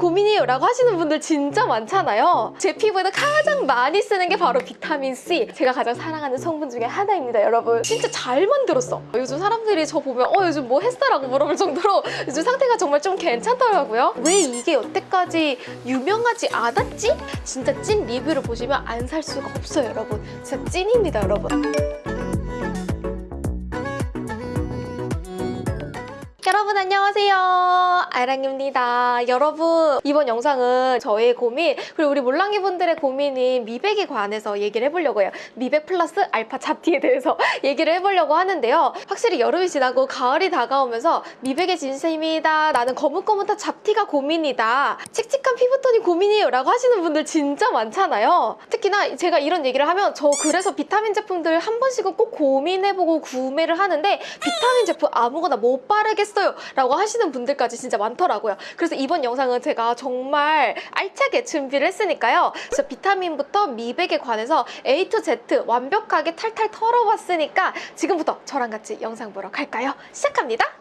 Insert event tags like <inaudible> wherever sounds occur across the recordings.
고민이에요 라고 하시는 분들 진짜 많잖아요. 제 피부에도 가장 많이 쓰는 게 바로 비타민C. 제가 가장 사랑하는 성분 중에 하나입니다 여러분. 진짜 잘 만들었어. 요즘 사람들이 저 보면 어 요즘 뭐 했어? 라고 물어볼 정도로 요즘 상태가 정말 좀 괜찮더라고요. 왜 이게 여태까지 유명하지 않았지? 진짜 찐 리뷰를 보시면 안 살 수가 없어요 여러분. 진짜 찐입니다 여러분 여러분 안녕하세요. 아랑입니다. 여러분 이번 영상은 저의 고민 그리고 우리 몰랑이 분들의 고민인 미백에 관해서 얘기를 해보려고 해요. 미백 플러스 알파 잡티에 대해서 <laughs> 얘기를 해보려고 하는데요. 확실히 여름이 지나고 가을이 다가오면서 미백의 진심이다 나는 거뭇거뭇한 잡티가 고민이다 칙칙한 피부톤이 고민이에요 라고 하시는 분들 진짜 많잖아요. 특히나 제가 이런 얘기를 하면 저 그래서 비타민 제품들 한 번씩은 꼭 고민해보고 구매를 하는데 비타민 제품 아무거나 못 바르겠어 요. 라고 하시는 분들까지 진짜 많더라고요. 그래서 이번 영상은 제가 정말 알차게 준비를 했으니까요. 진짜 비타민부터 미백에 관해서 A to Z 완벽하게 탈탈 털어봤으니까 지금부터 저랑 같이 영상 보러 갈까요? 시작합니다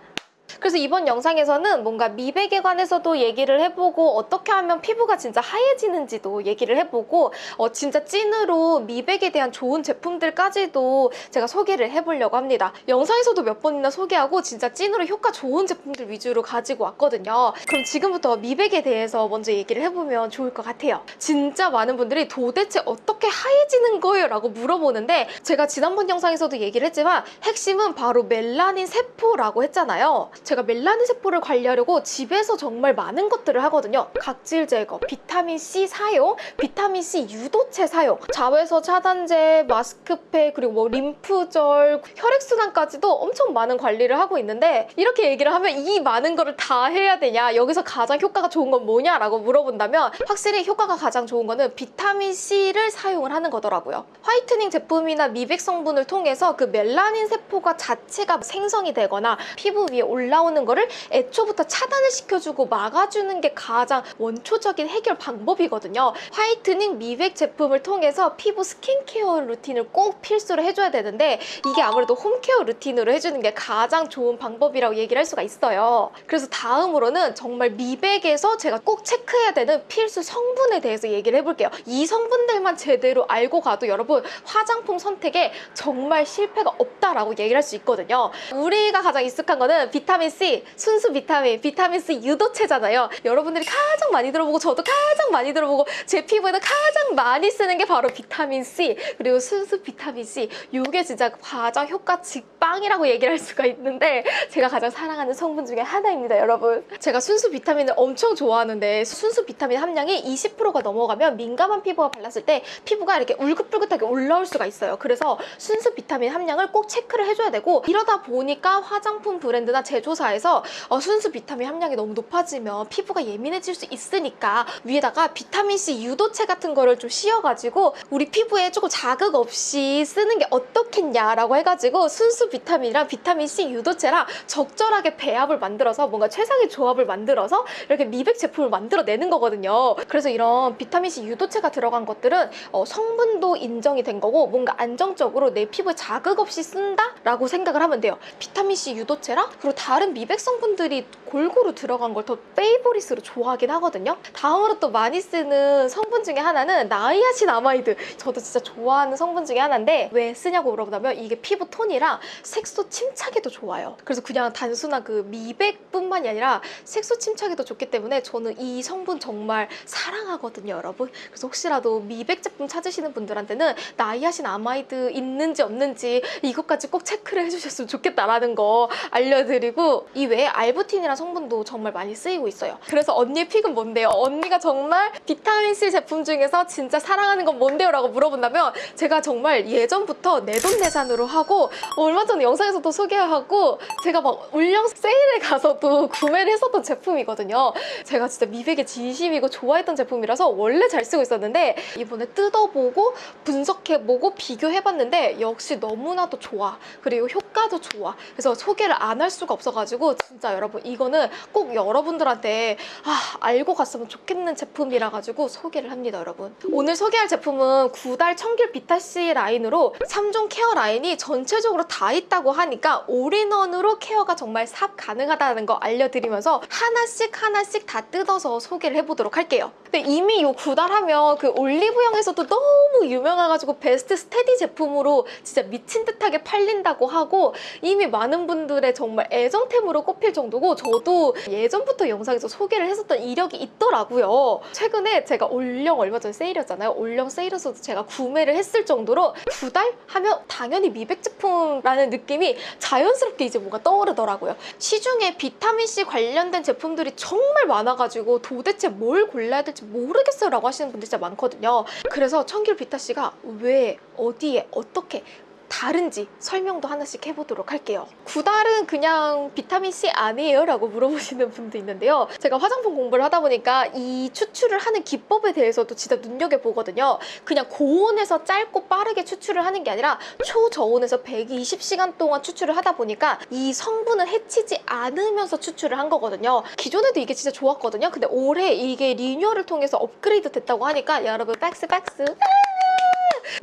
그래서 이번 영상에서는 뭔가 미백에 관해서도 얘기를 해보고 어떻게 하면 피부가 진짜 하얘지는지도 얘기를 해보고 어, 진짜 찐으로 미백에 대한 좋은 제품들까지도 제가 소개를 해보려고 합니다. 영상에서도 몇 번이나 소개하고 진짜 찐으로 효과 좋은 제품들 위주로 가지고 왔거든요. 그럼 지금부터 미백에 대해서 먼저 얘기를 해보면 좋을 것 같아요. 진짜 많은 분들이 도대체 어떻게 하얘지는 거예요? 라고 물어보는데 제가 지난번 영상에서도 얘기를 했지만 핵심은 바로 멜라닌 세포라고 했잖아요. 제가 멜라닌 세포를 관리하려고 집에서 정말 많은 것들을 하거든요. 각질 제거, 비타민C 사용, 비타민C 유도체 사용, 자외선 차단제, 마스크팩, 그리고 뭐 림프절, 혈액순환까지도 엄청 많은 관리를 하고 있는데 이렇게 얘기를 하면 이 많은 거를 다 해야 되냐 여기서 가장 효과가 좋은 건 뭐냐라고 물어본다면 확실히 효과가 가장 좋은 거는 비타민C를 사용을 하는 거더라고요. whitening 제품이나 미백 성분을 통해서 그 멜라닌 세포가 자체가 생성이 되거나 피부 위에 올라오는 거를 애초부터 차단을 시켜주고 막아주는 게 가장 원초적인 해결 방법이거든요. whitening 미백 제품을 통해서 피부 skincare routine을 꼭 필수로 해줘야 되는데 이게 아무래도 홈케어 루틴으로 해주는 게 가장 좋은 방법이라고 얘기를 할 수가 있어요. 그래서 다음으로는 정말 미백에서 제가 꼭 체크해야 되는 필수 성분에 대해서 얘기를 해볼게요. 이 성분들만 제대로 알고 가도 여러분 화장품 선택에 정말 실패가 없다라고 얘기를 할 수 있거든요. 우리가 가장 익숙한 거는 비타민 C, 순수 비타민, 비타민C 유도체잖아요. 여러분들이 가장 많이 들어보고 저도 가장 많이 들어보고 제 피부에도 가장 많이 쓰는 게 바로 비타민C 그리고 순수 비타민C. 이게 진짜 가장 효과 직방이라고 얘기를 할 수가 있는데 제가 가장 사랑하는 성분 중에 하나입니다 여러분. 제가 순수 비타민을 엄청 좋아하는데 순수 비타민 함량이 20%가 넘어가면 민감한 피부가 발랐을 때 피부가 이렇게 울긋불긋하게 올라올 수가 있어요. 그래서 순수 비타민 함량을 꼭 체크를 해줘야 되고 이러다 보니까 화장품 브랜드나 제조사 에서 어, 순수 비타민 함량이 너무 높아지면 피부가 예민해질 수 있으니까 위에다가 비타민C 유도체 같은 거를 좀 씌워가지고 우리 피부에 조금 자극 없이 쓰는 게 어떻겠냐라고 해가지고 순수 비타민이랑 비타민C 유도체랑 적절하게 배합을 만들어서 뭔가 최상의 조합을 만들어서 이렇게 미백 제품을 만들어내는 거거든요. 그래서 이런 비타민C 유도체가 들어간 것들은 어, 성분도 인정이 된 거고 뭔가 안정적으로 내 피부에 자극 없이 쓴다라고 생각을 하면 돼요. 비타민C 유도체랑 그리고 다른 미백 성분들이 골고루 들어간 걸 더 favorite으로 좋아하긴 하거든요. 다음으로 또 많이 쓰는 성분 중에 하나는 niacinamide. 저도 진짜 좋아하는 성분 중에 하나인데 왜 쓰냐고 물어본다면 이게 피부 톤이랑 색소 침착에도 좋아요. 그래서 그냥 단순한 그 미백뿐만이 아니라 색소 침착에도 좋기 때문에 저는 이 성분 정말 사랑하거든요, 여러분. 그래서 혹시라도 미백 제품 찾으시는 분들한테는 niacinamide 있는지 없는지 이것까지 꼭 체크를 해주셨으면 좋겠다라는 거 알려드리고 이 외에 알부틴이라는 성분도 정말 많이 쓰이고 있어요. 그래서 언니의 픽은 뭔데요? 언니가 정말 비타민C 제품 중에서 진짜 사랑하는 건 뭔데요? 라고 물어본다면 제가 정말 예전부터 내돈내산으로 하고 얼마 전에 영상에서도 소개하고 제가 막 울령 세일에 가서도 구매를 했었던 제품이거든요. 제가 진짜 미백에 진심이고 좋아했던 제품이라서 원래 잘 쓰고 있었는데 이번에 뜯어보고 분석해보고 비교해봤는데 역시 너무나도 좋아. 그리고 효과도 좋아. 그래서 소개를 안 할 수가 없어가지고 같아가지고 진짜 여러분 이거는 꼭 여러분들한테 아 알고 갔으면 좋겠는 제품이라 가지고 소개를 합니다 여러분. 오늘 소개할 제품은 구달 청귤 비타C 라인으로 3종 케어 라인이 전체적으로 다 있다고 하니까 all-in-one으로 케어가 정말 쌉가능하다는 거 알려드리면서 하나씩 하나씩 다 뜯어서 소개를 해보도록 할게요. 근데 이미 이 구달 하면 그 올리브영에서도 너무 유명해가지고 베스트 steady 제품으로 진짜 미친 듯하게 팔린다고 하고 이미 많은 분들의 정말 애정 템으로 꼽힐 정도고 저도 예전부터 영상에서 소개를 했었던 이력이 있더라고요. 최근에 제가 올영 얼마 전에 세일이었잖아요. 올영 세일에서도 제가 구매를 했을 정도로 구달 하면 당연히 미백 제품라는 느낌이 자연스럽게 이제 뭔가 떠오르더라고요. 시중에 비타민C 관련된 제품들이 정말 많아가지고 도대체 뭘 골라야 될지 모르겠어요 라고 하시는 분들 진짜 많거든요. 그래서 청귤 비타C가 왜, 어디에, 어떻게 다른지 설명도 하나씩 해보도록 할게요. 구달은 그냥 비타민C 아니에요? 라고 물어보시는 분도 있는데요. 제가 화장품 공부를 하다 보니까 이 추출을 하는 기법에 대해서도 진짜 눈여겨보거든요. 그냥 고온에서 짧고 빠르게 추출을 하는 게 아니라 초저온에서 120시간 동안 추출을 하다 보니까 이 성분을 해치지 않으면서 추출을 한 거거든요. 기존에도 이게 진짜 좋았거든요. 근데 올해 이게 리뉴얼을 통해서 업그레이드 됐다고 하니까 여러분 박스 박스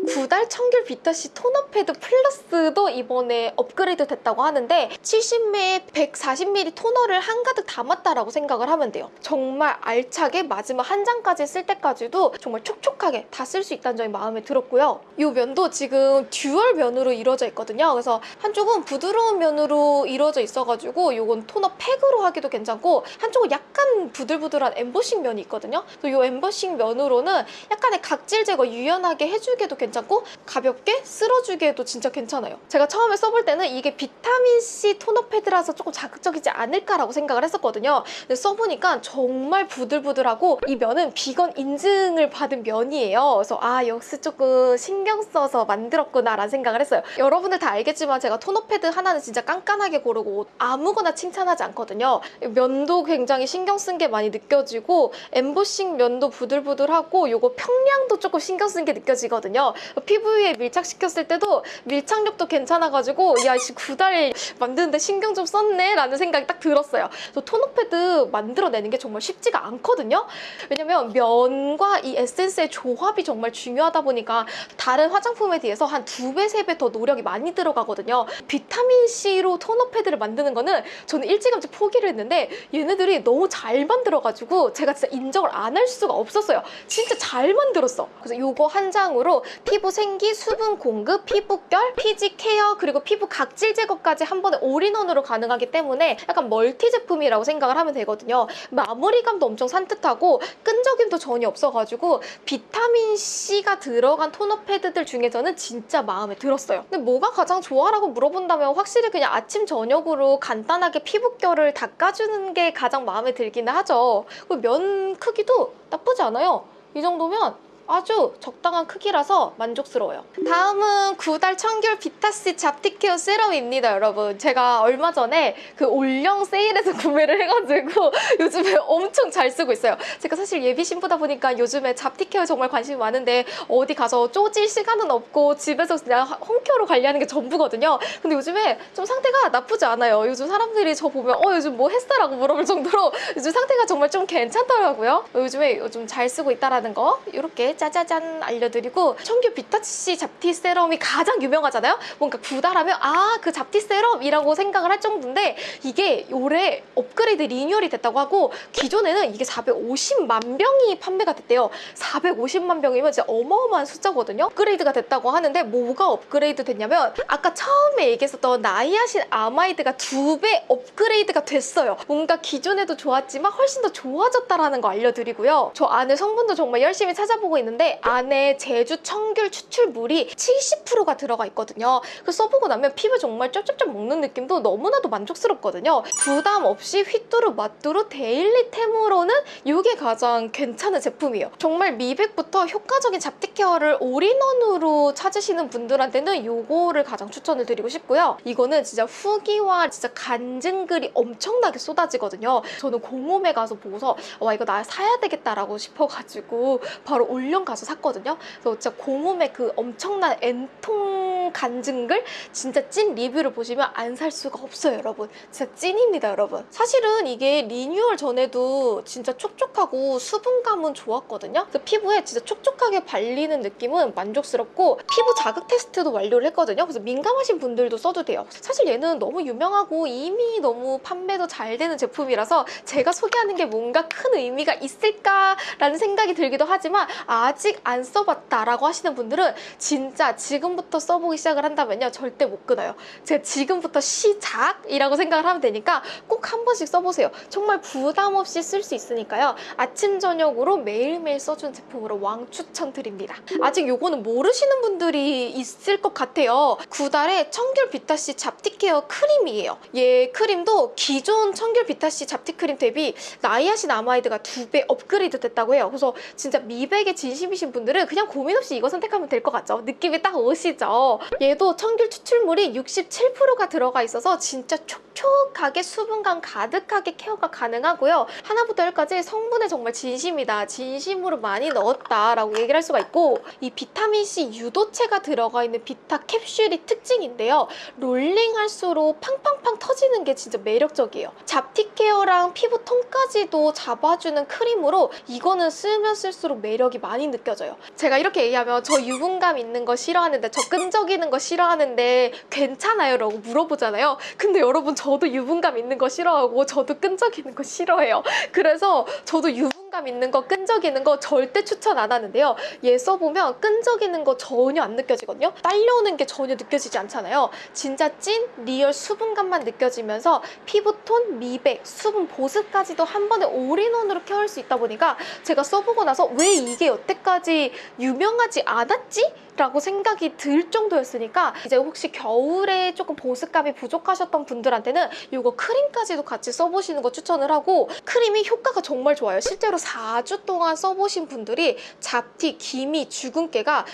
구달 청귤 비타C 토너 패드 플러스도 이번에 업그레이드 됐다고 하는데 70ml 140ml 토너를 한가득 담았다라고 생각을 하면 돼요. 정말 알차게 마지막 한 장까지 쓸 때까지도 정말 촉촉하게 다 쓸 수 있다는 점이 마음에 들었고요. 이 면도 지금 dual 면으로 이루어져 있거든요. 그래서 한쪽은 부드러운 면으로 이루어져 있어가지고 이건 토너 팩으로 하기도 괜찮고 한쪽은 약간 부들부들한 엠보싱 면이 있거든요. 이 엠보싱 면으로는 약간의 각질 제거 유연하게 해주기 에도 괜찮고 가볍게 쓸어주기에도 진짜 괜찮아요. 제가 처음에 써볼 때는 이게 비타민C 토너 패드라서 조금 자극적이지 않을까라고 생각을 했었거든요. 근데 써보니까 정말 부들부들하고 이 면은 비건 인증을 받은 면이에요. 그래서 아 역시 조금 신경 써서 만들었구나라는 생각을 했어요. 여러분들 다 알겠지만 제가 토너 패드 하나는 진짜 깐깐하게 고르고 아무거나 칭찬하지 않거든요. 면도 굉장히 신경 쓴 게 많이 느껴지고 엠보싱 면도 부들부들하고 요거 평량도 조금 신경 쓴 게 느껴지거든요. 피부에 밀착시켰을 때도 밀착력도 괜찮아가지고 야씨 구달 만드는데 신경 좀 썼네 라는 생각이 딱 들었어요. 저 토너 패드 만들어내는 게 정말 쉽지가 않거든요. 왜냐면 면과 이 에센스의 조합이 정말 중요하다 보니까 다른 화장품에 비해서 한 두 배, 세 배 더 노력이 많이 들어가거든요. 비타민C로 토너 패드를 만드는 거는 저는 일찌감치 포기를 했는데 얘네들이 너무 잘 만들어가지고 제가 진짜 인정을 안 할 수가 없었어요. 진짜 잘 만들었어. 그래서 요거 한 장으로 피부 생기, 수분 공급, 피부결, 피지 케어, 그리고 피부 각질 제거까지 한 번에 all-in-one으로 가능하기 때문에 약간 멀티 제품이라고 생각을 하면 되거든요. 마무리감도 엄청 산뜻하고 끈적임도 전혀 없어가지고 비타민C가 들어간 토너 패드들 중에서는 진짜 마음에 들었어요. 근데 뭐가 가장 좋아라고 물어본다면 확실히 그냥 아침 저녁으로 간단하게 피부결을 닦아주는 게 가장 마음에 들기는 하죠. 그리고 면 크기도 나쁘지 않아요. 이 정도면 아주 적당한 크기라서 만족스러워요. 다음은 구달 청귤 비타씨 잡티케어 세럼입니다, 여러분. 제가 얼마 전에 그 올영 세일에서 <laughs> 구매를 해가지고 <laughs> 요즘에 엄청 잘 쓰고 있어요. 제가 사실 예비 신부다 보니까 요즘에 잡티케어 정말 관심이 많은데 어디 가서 쪼질 시간은 없고 집에서 그냥 홈케어로 관리하는 게 전부거든요. 근데 요즘에 좀 상태가 나쁘지 않아요. 요즘 사람들이 저 보면 어 요즘 뭐 했어? 라고 물어볼 정도로 <laughs> 요즘 상태가 정말 좀 괜찮더라고요. 요즘에 요즘 잘 쓰고 있다라는 거 이렇게 짜자잔 알려드리고 청귤 비타C 잡티 세럼이 가장 유명하잖아요. 뭔가 구달하면 아 그 잡티 세럼이라고 생각을 할 정도인데 이게 올해 업그레이드 리뉴얼이 됐다고 하고 기존에는 이게 450만 병이 판매가 됐대요. 450만 병이면 진짜 어마어마한 숫자거든요. 업그레이드가 됐다고 하는데 뭐가 업그레이드 됐냐면 아까 처음에 얘기했었던 niacinamide가 두 배 업그레이드가 됐어요. 뭔가 기존에도 좋았지만 훨씬 더 좋아졌다라는 거 알려드리고요. 저 안에 성분도 정말 열심히 찾아보고 있는 데 안에 제주 청귤 추출물이 70%가 들어가 있거든요. 그 써보고 나면 피부 정말 쩝쩝쩝 먹는 느낌도 너무나도 만족스럽거든요. 부담 없이 휘뚜루 마뚜루 daily템으로는 이게 가장 괜찮은 제품이에요. 정말 미백부터 효과적인 잡티 케어를 all-in-one으로 찾으시는 분들한테는 이거를 가장 추천을 드리고 싶고요. 이거는 진짜 후기와 진짜 간증글이 엄청나게 쏟아지거든요. 저는 공홈에 가서 보고서 와 이거 나 사야 되겠다라고 싶어가지고 바로 올영 얼른 가서 샀거든요. 그래서 진짜 공홈의 그 엄청난 N통 간증글 진짜 찐 리뷰를 보시면 안 살 수가 없어요, 여러분. 진짜 찐입니다, 여러분. 사실은 이게 리뉴얼 전에도 진짜 촉촉하고 수분감은 좋았거든요. 그래서 피부에 진짜 촉촉하게 발리는 느낌은 만족스럽고 피부 자극 테스트도 완료를 했거든요. 그래서 민감하신 분들도 써도 돼요. 사실 얘는 너무 유명하고 이미 너무 판매도 잘 되는 제품이라서 제가 소개하는 게 뭔가 큰 의미가 있을까라는 생각이 들기도 하지만 아직 안 써봤다라고 하시는 분들은 진짜 지금부터 써보기 시작을 한다면요. 절대 못 끊어요. 제가 지금부터 시작이라고 생각을 하면 되니까 꼭 한 번씩 써보세요. 정말 부담 없이 쓸 수 있으니까요. 아침, 저녁으로 매일매일 써준 제품으로 왕 추천드립니다. 아직 요거는 모르시는 분들이 있을 것 같아요. 구달의 청귤 비타C 잡티 케어 크림이에요. 얘 크림도 기존 청귤 비타C 잡티 크림 대비 niacinamide가 두 배 업그레이드 됐다고 해요. 그래서 진짜 미백에 진심이신 분들은 그냥 고민 없이 이거 선택하면 될 것 같죠? 느낌이 딱 오시죠? 얘도 청귤 추출물이 67%가 들어가 있어서 진짜 촉촉하게 수분감 가득하게 케어가 가능하고요. 하나부터 열까지 성분에 정말 진심이다. 진심으로 많이 넣었다라고 얘기를 할 수가 있고 이 비타민C 유도체가 들어가 있는 비타 캡슐이 특징인데요. 롤링할수록 팡팡팡 터지는 게 진짜 매력적이에요. 잡티 케어랑 피부 톤까지도 잡아주는 크림으로 이거는 쓰면 쓸수록 매력이 많이 느껴져요. 제가 이렇게 얘기하면 저 유분감 있는 거 싫어하는데 저 끈적이는 거 싫어하는데 괜찮아요? 라고 물어보잖아요. 근데 여러분 저도 유분감 있는 거 싫어하고 저도 끈적이는 거 싫어해요. 그래서 저도 유분 감 있는 거 끈적이는 거 절대 추천 안 하는데요. 얘 써보면 끈적이는 거 전혀 안 느껴지거든요. 딸려오는 게 전혀 느껴지지 않잖아요. 진짜 찐 real 수분감만 느껴지면서 피부톤, 미백, 수분 보습까지도 한 번에 all-in-one으로 케어할 수 있다 보니까 제가 써보고 나서 왜 이게 여태까지 유명하지 않았지? 라고 생각이 들 정도였으니까 이제 혹시 겨울에 조금 보습감이 부족하셨던 분들한테는 이거 크림까지도 같이 써보시는 거 추천을 하고 크림이 효과가 정말 좋아요. 실제로 4주 동안 써보신 분들이 잡티, 기미, 주근깨가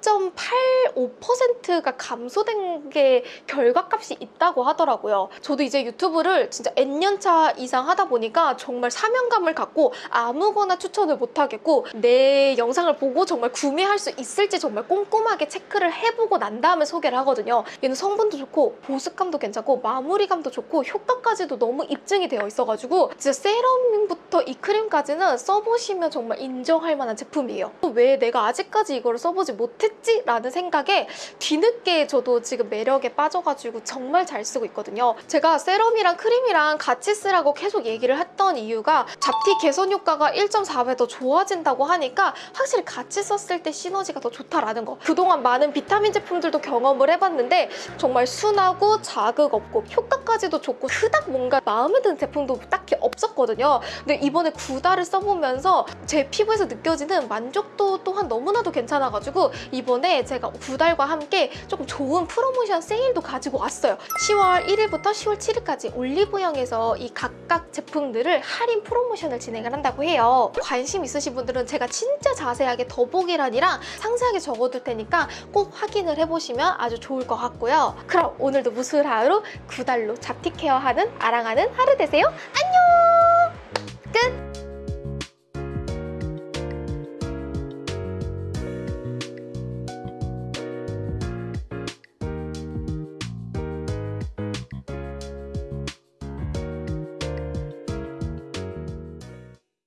2.85%가 감소된 게 결과값이 있다고 하더라고요. 저도 이제 유튜브를 진짜 N년차 이상 하다 보니까 정말 사명감을 갖고 아무거나 추천을 못하겠고 내 영상을 보고 정말 구매할 수 있을지 정말 꼼꼼하게 체크를 해보고 난 다음에 소개를 하거든요. 얘는 성분도 좋고 보습감도 괜찮고 마무리감도 좋고 효과까지도 너무 입증이 되어 있어가지고 진짜 세럼부터 이 크림까지는 써보시면 정말 인정할 만한 제품이에요. 왜 내가 아직까지 이거를 써보지 못했 했지 라는 생각에 뒤늦게 저도 지금 매력에 빠져가지고 정말 잘 쓰고 있거든요. 제가 세럼이랑 크림이랑 같이 쓰라고 계속 얘기를 했던 이유가 잡티 개선 효과가 1.4배 더 좋아진다고 하니까 확실히 같이 썼을 때 시너지가 더 좋다라는 거. 그동안 많은 비타민 제품들도 경험을 해봤는데 정말 순하고 자극 없고 효과까지도 좋고 그닥 뭔가 마음에 드는 제품도 딱히 없었거든요. 근데 이번에 구달을 써보면서 제 피부에서 느껴지는 만족도 또한 너무나도 괜찮아가지고 이번에 제가 구달과 함께 조금 좋은 프로모션 세일도 가지고 왔어요. 10월 1일부터 10월 7일까지 올리브영에서 이 각각 제품들을 할인 프로모션을 진행을 한다고 해요. 관심 있으신 분들은 제가 진짜 자세하게 더보기란이랑 상세하게 적어둘 테니까 꼭 확인을 해보시면 아주 좋을 것 같고요. 그럼 오늘도 무술하루 구달로 잡티 케어하는 아랑하는 하루 되세요. 안녕!